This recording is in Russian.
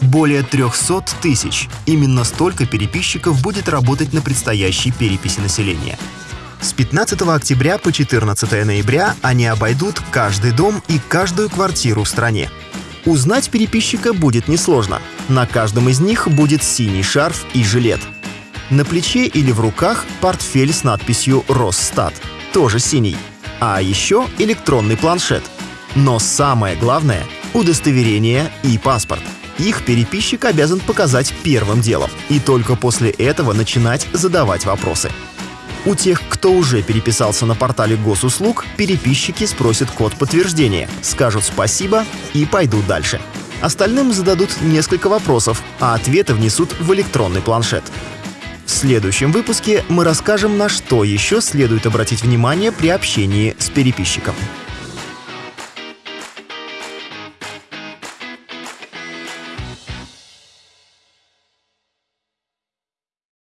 Более 300 тысяч. Именно столько переписчиков будет работать на предстоящей переписи населения. С 15 октября по 14 ноября они обойдут каждый дом и каждую квартиру в стране. Узнать переписчика будет несложно. На каждом из них будет синий шарф и жилет. На плече или в руках портфель с надписью «Росстат», тоже синий. А еще электронный планшет. Но самое главное — удостоверение и паспорт. Их переписчик обязан показать первым делом, и только после этого начинать задавать вопросы. У тех, кто уже переписался на портале госуслуг, переписчики спросят код подтверждения, скажут спасибо и пойдут дальше. Остальным зададут несколько вопросов, а ответы внесут в электронный планшет. В следующем выпуске мы расскажем, на что еще следует обратить внимание при общении с переписчиком.